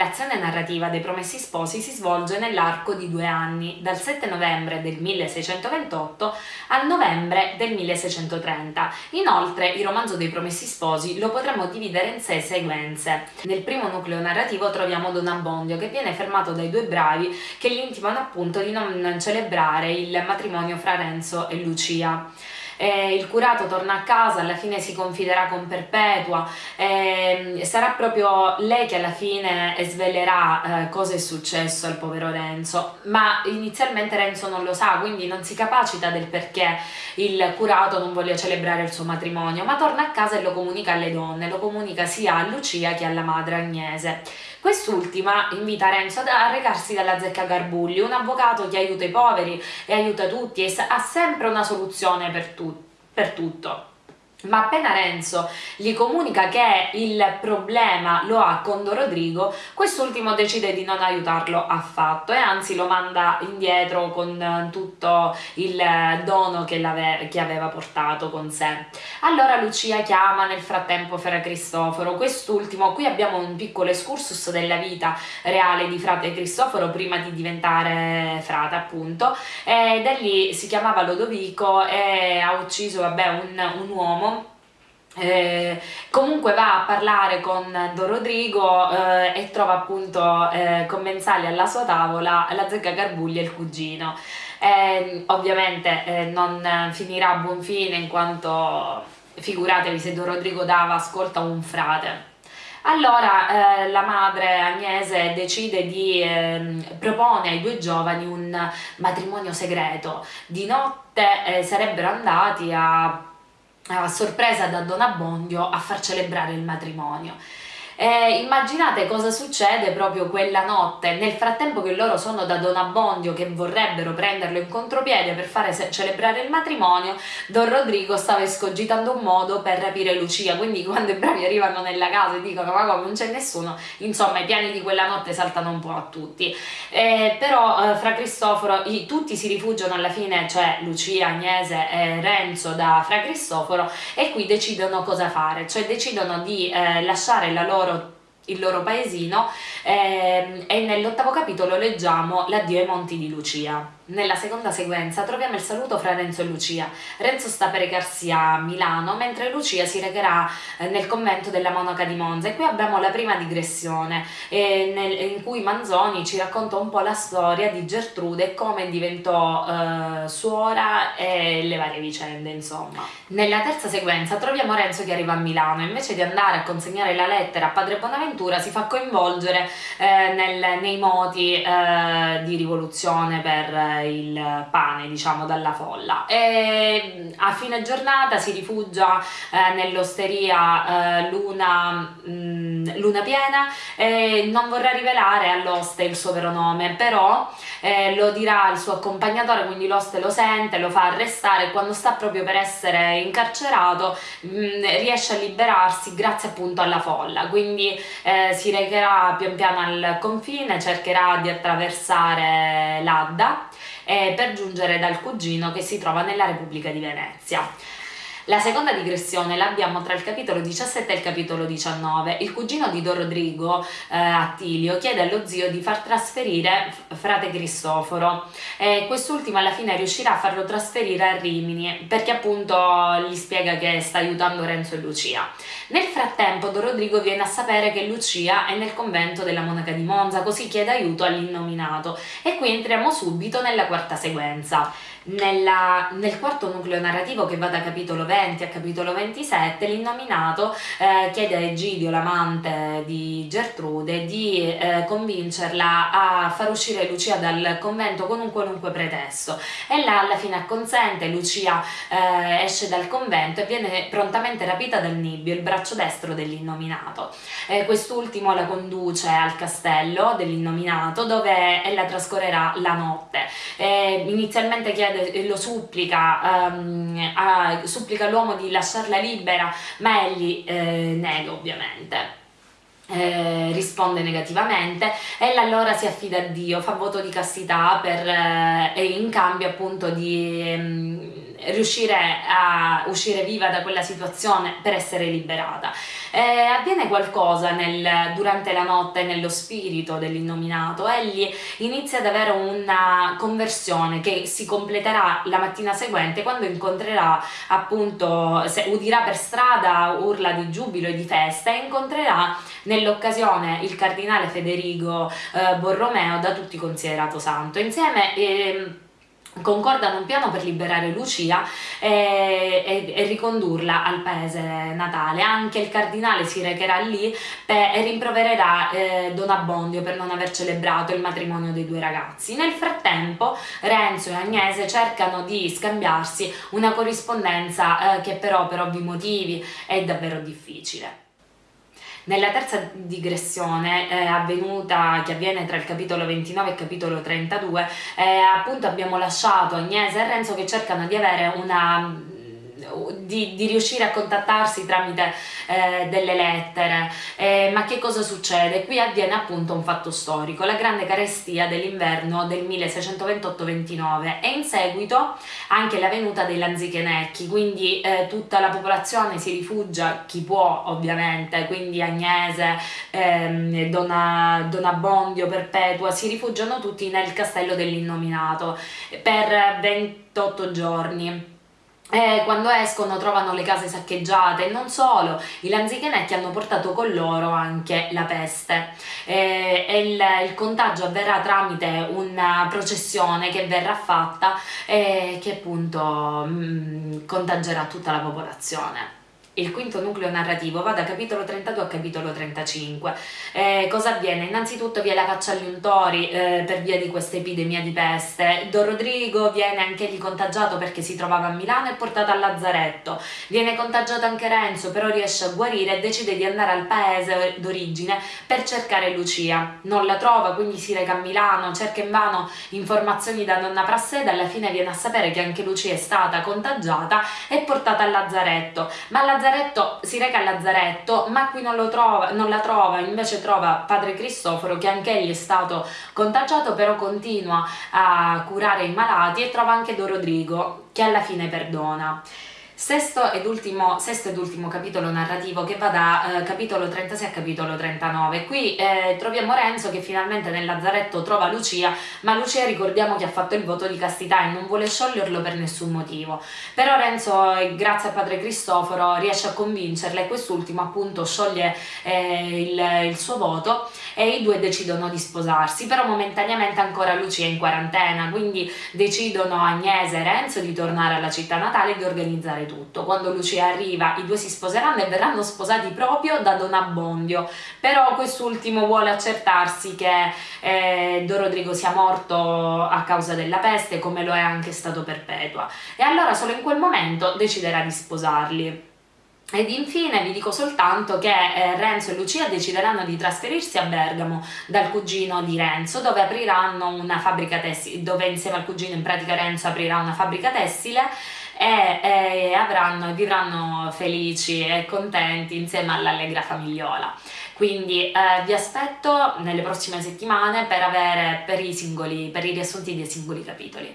L'azione narrativa dei Promessi Sposi si svolge nell'arco di due anni, dal 7 novembre del 1628 al novembre del 1630. Inoltre il romanzo dei Promessi Sposi lo potremmo dividere in sei sequenze. Nel primo nucleo narrativo troviamo Don Abbondio che viene fermato dai due bravi che gli intimano appunto di non celebrare il matrimonio fra Renzo e Lucia eh, il curato torna a casa, alla fine si confiderà con Perpetua, eh, sarà proprio lei che alla fine svelerà eh, cosa è successo al povero Renzo, ma inizialmente Renzo non lo sa, quindi non si capacita del perché il curato non voglia celebrare il suo matrimonio, ma torna a casa e lo comunica alle donne, lo comunica sia a Lucia che alla madre Agnese. Quest'ultima invita Renzo a recarsi dalla zecca Garbugli, un avvocato che aiuta i poveri e aiuta tutti e ha sempre una soluzione per, tu per tutto. Ma appena Renzo gli comunica che il problema lo ha con Don Rodrigo, quest'ultimo decide di non aiutarlo affatto e anzi lo manda indietro con tutto il dono che, che aveva portato con sé. Allora Lucia chiama nel frattempo Fra Cristoforo, quest'ultimo, qui abbiamo un piccolo excursus della vita reale di frate Cristoforo prima di diventare frate appunto, ed egli si chiamava Lodovico e ha ucciso vabbè, un, un uomo eh, comunque va a parlare con Don Rodrigo eh, e trova appunto eh, commensali alla sua tavola la zecca Garbuglia e il cugino. ovviamente eh, non finirà a buon fine in quanto figuratevi se Don Rodrigo dava ascolto a un frate. Allora eh, la madre Agnese decide di eh, propone ai due giovani un matrimonio segreto. Di notte eh, sarebbero andati a a sorpresa da Don Abbondio a far celebrare il matrimonio. Eh, immaginate cosa succede proprio quella notte, nel frattempo che loro sono da Don Abbondio che vorrebbero prenderlo in contropiede per fare celebrare il matrimonio, Don Rodrigo stava escogitando un modo per rapire Lucia, quindi quando i bravi arrivano nella casa e dicono ma come non c'è nessuno, insomma i piani di quella notte saltano un po' a tutti. Eh, però eh, fra Cristoforo i, tutti si rifugiano alla fine, cioè Lucia, Agnese e Renzo da Fra Cristoforo e qui decidono cosa fare, cioè decidono di eh, lasciare la loro il loro paesino eh, e nell'ottavo capitolo leggiamo l'addio ai monti di Lucia. Nella seconda sequenza troviamo il saluto fra Renzo e Lucia. Renzo sta per recarsi a Milano, mentre Lucia si recherà eh, nel convento della monaca di Monza. E qui abbiamo la prima digressione, eh, nel, in cui Manzoni ci racconta un po' la storia di Gertrude come diventò eh, suora e le varie vicende, insomma. Nella terza sequenza troviamo Renzo che arriva a Milano. Invece di andare a consegnare la lettera a padre Bonaventura, si fa coinvolgere eh, nel, nei moti eh, di rivoluzione per il pane diciamo dalla folla. E a fine giornata si rifugia eh, nell'osteria eh, Luna, mh, Luna Piena e non vorrà rivelare all'oste il suo vero nome però eh, lo dirà al suo accompagnatore quindi l'oste lo sente, lo fa arrestare quando sta proprio per essere incarcerato mh, riesce a liberarsi grazie appunto alla folla. Quindi eh, si recherà pian piano al confine cercherà di attraversare l'Adda eh, per giungere dal cugino che si trova nella Repubblica di Venezia. La seconda digressione l'abbiamo tra il capitolo 17 e il capitolo 19. Il cugino di Don Rodrigo, eh, Attilio, chiede allo zio di far trasferire frate Cristoforo e quest'ultimo alla fine riuscirà a farlo trasferire a Rimini perché appunto gli spiega che sta aiutando Renzo e Lucia. Nel frattempo Don Rodrigo viene a sapere che Lucia è nel convento della monaca di Monza, così chiede aiuto all'innominato e qui entriamo subito nella quarta sequenza. Nella, nel quarto nucleo narrativo che va da capitolo 20 a capitolo 27 l'innominato eh, chiede a Egidio, l'amante di Gertrude, di eh, convincerla a far uscire Lucia dal convento con un qualunque pretesto e là alla fine acconsente, Lucia eh, esce dal convento e viene prontamente rapita dal Nibbio, il braccio destro dell'innominato. Quest'ultimo la conduce al castello dell'innominato dove ella trascorrerà la notte. inizialmente chiede chiede, lo supplica, um, a, supplica l'uomo di lasciarla libera, ma egli eh, nega ovviamente. Eh, risponde negativamente e allora si affida a Dio, fa voto di castità per, eh, e in cambio appunto di, ehm, riuscire a uscire viva da quella situazione per essere liberata. Eh, avviene qualcosa nel, durante la notte nello spirito dell'innominato, egli inizia ad avere una conversione che si completerà la mattina seguente quando incontrerà appunto, se udirà per strada urla di giubilo e di festa e incontrerà nell'occasione il cardinale Federico eh, Borromeo da tutti considerato santo. Insieme eh, concordano un piano per liberare Lucia e, e, e, ricondurla al paese natale. Anche il cardinale si recherà lì per, e rimprovererà eh, Don Abbondio per non aver celebrato il matrimonio dei due ragazzi. Nel frattempo Renzo e Agnese cercano di scambiarsi una corrispondenza eh, che però per ovvi motivi è davvero difficile. Nella terza digressione eh, avvenuta, che avviene tra il capitolo 29 e il capitolo 32, eh, appunto abbiamo lasciato Agnese e Renzo che cercano di avere una di, di, riuscire a contattarsi tramite eh, delle lettere. Eh, ma che cosa succede? Qui avviene appunto un fatto storico, la grande carestia dell'inverno del 1628-29 e in seguito anche la venuta dei lanzichenecchi, quindi eh, tutta la popolazione si rifugia, chi può ovviamente, quindi Agnese, ehm, Donna, Donna Bondio, Perpetua, si rifugiano tutti nel castello dell'innominato per 28 giorni. Eh, quando escono trovano le case saccheggiate e non solo, i lanzichenecchi hanno portato con loro anche la peste. Eh, e il, il, contagio avverrà tramite una processione che verrà fatta e che appunto mh, mm, contagerà tutta la popolazione il quinto nucleo narrativo va da capitolo 32 a capitolo 35. Eh, cosa avviene? Innanzitutto vi è la caccia agli untori eh, per via di questa epidemia di peste. Don Rodrigo viene anche anch'egli contagiato perché si trovava a Milano e portato al lazzaretto. Viene contagiato anche Renzo, però riesce a guarire e decide di andare al paese d'origine per cercare Lucia. Non la trova, quindi si reca a Milano, cerca invano informazioni da nonna Prasseda, alla fine viene a sapere che anche Lucia è stata contagiata e portata al lazzaretto. Ma al lazzaretto si reca al Lazzaretto ma qui non, trova, non, la trova, invece trova padre Cristoforo che anche egli è stato contagiato però continua a curare i malati e trova anche Don Rodrigo che alla fine perdona. Sesto ed, ultimo, sesto ed ultimo capitolo narrativo che va da eh, capitolo 36 a capitolo 39. Qui eh, troviamo Renzo che finalmente nel lazzaretto trova Lucia, ma Lucia ricordiamo che ha fatto il voto di castità e non vuole scioglierlo per nessun motivo. Però Renzo, eh, grazie a padre Cristoforo, riesce a convincerla e quest'ultimo appunto scioglie eh, il, il suo voto e i due decidono di sposarsi, però momentaneamente ancora Lucia è in quarantena, quindi decidono Agnese e Renzo di tornare alla città natale e di organizzare tutto. Quando Lucia arriva i due si sposeranno e verranno sposati proprio da Don Abbondio, però quest'ultimo vuole accertarsi che eh, Don Rodrigo sia morto a causa della peste come lo è anche stato Perpetua e allora solo in quel momento deciderà di sposarli. Ed infine vi dico soltanto che eh, Renzo e Lucia decideranno di trasferirsi a Bergamo dal cugino di Renzo dove apriranno una fabbrica tessile, dove insieme al cugino in pratica Renzo aprirà una fabbrica tessile e, e avranno, vivranno felici e contenti insieme all'allegra famigliola. Quindi eh, vi aspetto nelle prossime settimane per avere per i, singoli, per i riassunti dei singoli capitoli.